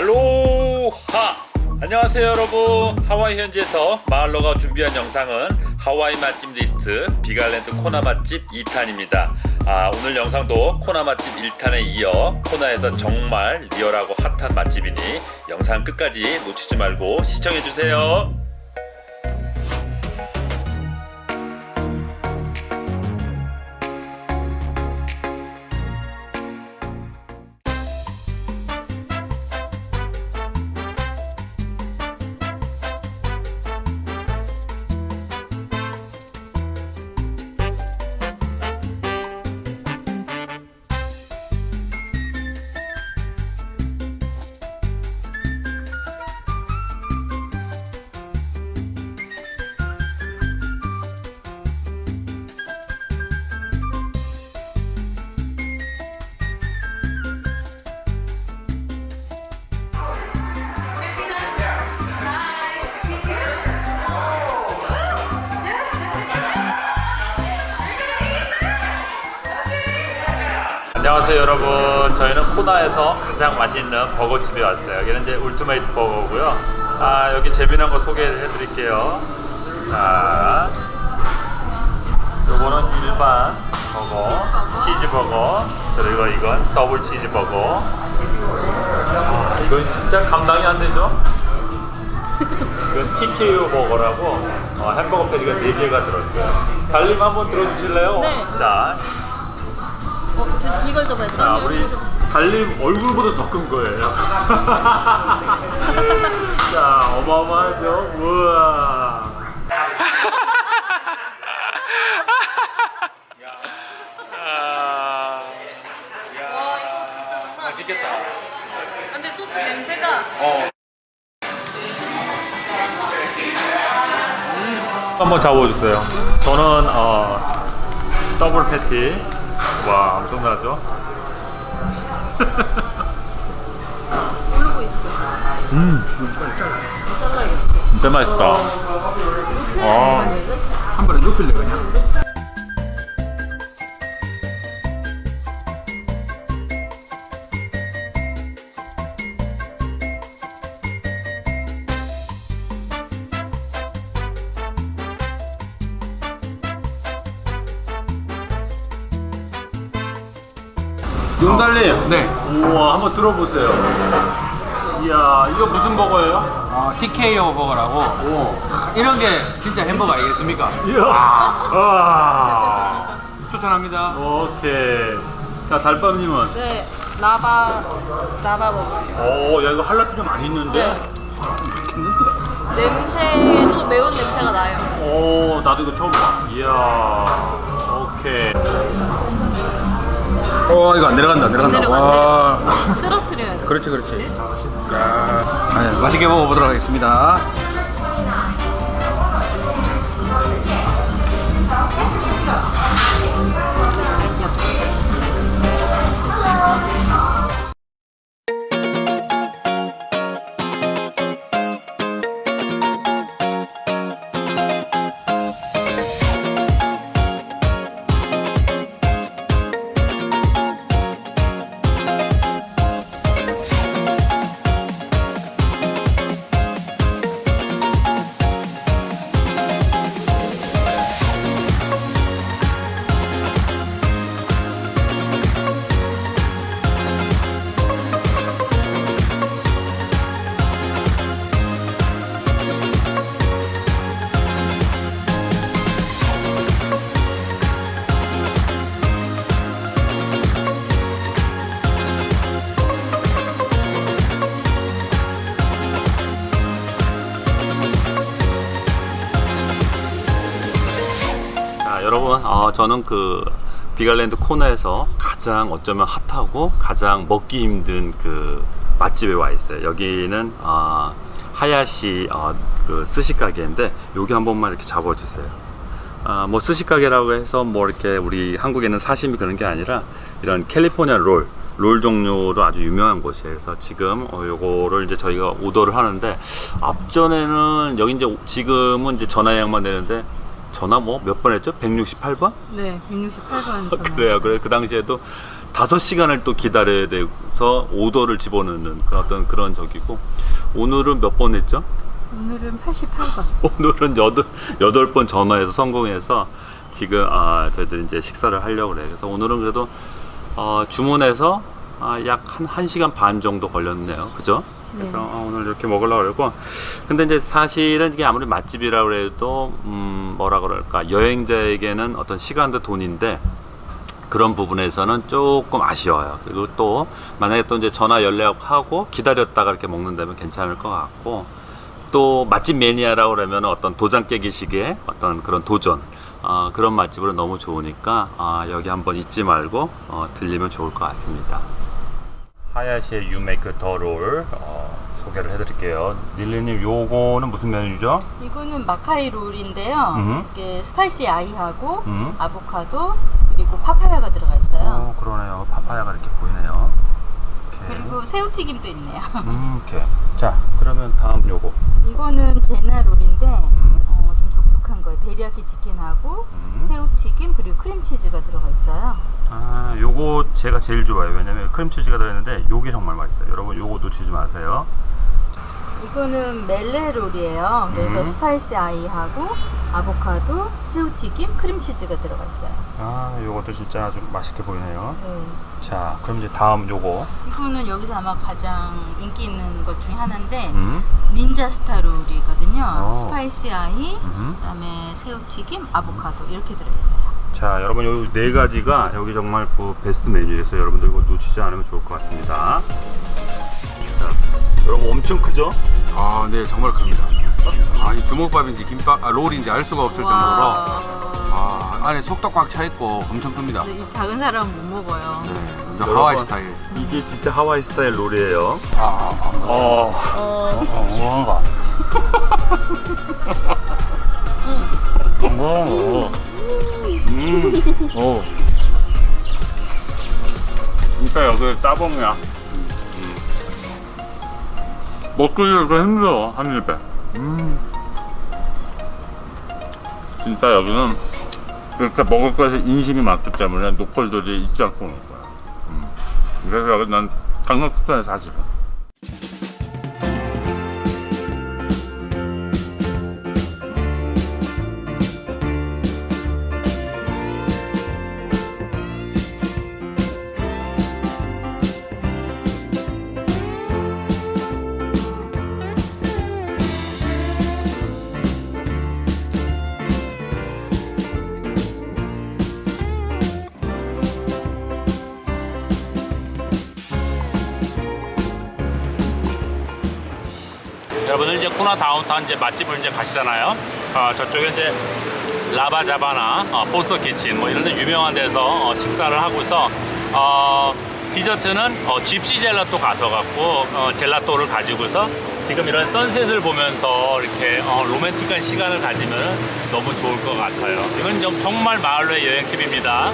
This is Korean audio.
알로하. 안녕하세요 여러분. 하와이 현지에서 마을로가 준비한 영상은 하와이 맛집 리스트 빅 아일랜드 코나 맛집 2탄입니다. 아, 오늘 영상도 코나 맛집 1탄에 이어 코나에서 정말 리얼하고 핫한 맛집이니 영상 끝까지 놓치지 말고 시청해주세요 안녕하세요 여러분. 저희는 코나에서 가장 맛있는 버거집에 왔어요. 여기는 이제 Ultimate Burger고요. 아 여기 재미난 거 소개해 드릴게요. 자 요거는 일반 버거. 치즈버거. 그리고 이건 더블 치즈버거. 아, 이건 진짜 감당이 안 되죠? 이건 TKO 버거라고 어, 햄버거 패티가 4개가 들었어요. 달님 한번 들어주실래요? 네. 자 이걸 좀 했다. 자, 우리 달님 얼굴보다 더 큰 거예요. 자, 어마어마하죠? 우와. 맛있겠다. 근데 소스 냄새가 한번 잡아주세요. 저는 어, 더블 패티. 와, 엄청나죠? 오르고 있어. 진짜 맛있다. 아, 한 번에 눕힐래 그냥 용달님. 네 우와, 한번 들어보세요. 이야, 이거 무슨 버거예요? 어, TKO 버거라고 이런 게 진짜 햄버거 아니겠습니까? 이야. 아. 추천합니다 오케이. 자, 달밤님은? 네, 라바 라바 먹어요. 오, 야, 이거 할라피뇨 많이 있는데? 네. 냄새도 매운 냄새가 나요. 오, 나도 이거 처음 봐. 이야. 오케이. 어 이거 안 내려간다 안 내려간다. 와. 쓰러트려야 돼. 그렇지 그렇지. 야 아니, 맛있게 먹어보도록 하겠습니다 여러분, 어, 저는 그 빅 아일랜드 코나에서 가장 어쩌면 핫하고 가장 먹기 힘든 그 맛집에 와 있어요. 여기는 어, 하야시 어, 그 스시 가게인데 여기 한 번만 이렇게 잡아주세요. 아, 뭐 스시 가게라고 해서 뭐 이렇게 우리 한국에는 사시미 그런 게 아니라 이런 캘리포니아 롤, 롤 종류로 아주 유명한 곳이에요. 그래서 지금 어, 요거를 이제 저희가 오더를 하는데 앞전에는 여기 이제 지금은 이제 전화 예약만 되는데 전화 뭐 몇 번 했죠? 168번? 네, 168번 전화. 그래요. 그래 그 당시에도 다섯 시간을 또 기다려야 돼서 오더를 집어넣는 그런 어떤 그런 적이고 오늘은 몇 번 했죠? 오늘은 88번. 오늘은 여덟 여덟 번 전화해서 성공해서 지금 아 저희들 이제 식사를 하려고 그래요. 그래서 오늘은 그래도 어, 주문해서 아, 약한 1시간 반 정도 걸렸네요. 그죠? 그래서 네. 어, 오늘 이렇게 먹으려고 그러고 근데 이제 사실은 이게 아무리 맛집이라고 해도 음, 뭐라 그럴까 여행자에게는 어떤 시간도 돈인데 그런 부분에서는 조금 아쉬워요. 그리고 또 만약에 또 이제 전화 연락하고 기다렸다가 이렇게 먹는다면 괜찮을 것 같고 또 맛집 매니아라고 그러면 어떤 도장 깨기식의 어떤 그런 도전 어, 그런 맛집으로 너무 좋으니까 아, 여기 한번 잊지 말고 어, 들리면 좋을 것 같습니다. 하야시의 You Make the Roll 어, 소개를 해드릴게요. 닐리님 요거는 무슨 메뉴죠? 이거는 마카이 롤인데요. 음. 이게 spicy ahi하고 음. 아보카도 그리고 파파야가 들어가 있어요. 어, 그러네요. 파파야가 이렇게 보이네요. 이렇게. 그리고 새우튀김도 있네요. 음, 이렇게. 자, 그러면 다음 요거. 이거는 제나 롤인데 음. 어, 좀 독특한 거예요. 데리야키 치킨하고 음. 새우튀김 그리고 크림치즈가 들어가 있어요. 아, 요거 제가 제일 좋아해요. 왜냐면 크림치즈가 들어있는데 요게 정말 맛있어요. 여러분 요거 놓치지 마세요. 이거는 멜레 롤이에요. 그래서 음. spicy ahi하고 아보카도, 새우튀김, 크림치즈가 들어가 있어요. 아, 요것도 진짜 아주 맛있게 보이네요. 네. 자, 그럼 이제 다음 요거. 이거는 여기서 아마 가장 인기 있는 것 중에 하나인데 음. Ninja Star Roll이거든요. 어. spicy ahi, 음. 그 다음에 새우튀김, 아보카도 이렇게 들어있어요. 자, 여러분 요네 가지가 여기 정말 그 베스트 메뉴에서 여러분들 이거 놓치지 않으면 좋을 것 같습니다. 자, 여러분 엄청 크죠? 아, 네, 정말 큽니다. 아, 이 주먹밥인지 김밥, 아, 롤인지 알 수가 없을 정도로 아, 안에 속도 꽉 차 있고 엄청 큽니다. 이 작은 사람은 못 먹어요. 네, 완전 여러분. 하와이 스타일. 이게 진짜 하와이 스타일 롤이에요. 아, 아, 아. 어, 어, 뭔가. 뭐? 음, 오. 진짜 여기 따봉이야. 음. 먹기도 힘들어, 한 입에. 음. 진짜 여기는 이렇게 먹을 것에 인심이 많기 때문에 노컬들이 잊지 않고 오는 거야. 음. 그래서 여기 난 강릉 특전에 사실은. 여러분들 이제 코나 다운타운 이제 맛집을 이제 가시잖아요. 어, 저쪽에 이제 라바자바나 어, 포스터 키친 뭐 이런 데 유명한 데서 어, 식사를 하고서 어, 디저트는 어, 집시 젤라또 가서 갖고 어, 젤라또를 가지고서 지금 이런 선셋을 보면서 이렇게 어, 로맨틱한 시간을 가지면 너무 좋을 것 같아요. 이건 좀 정말 마을로의 여행 팁입니다.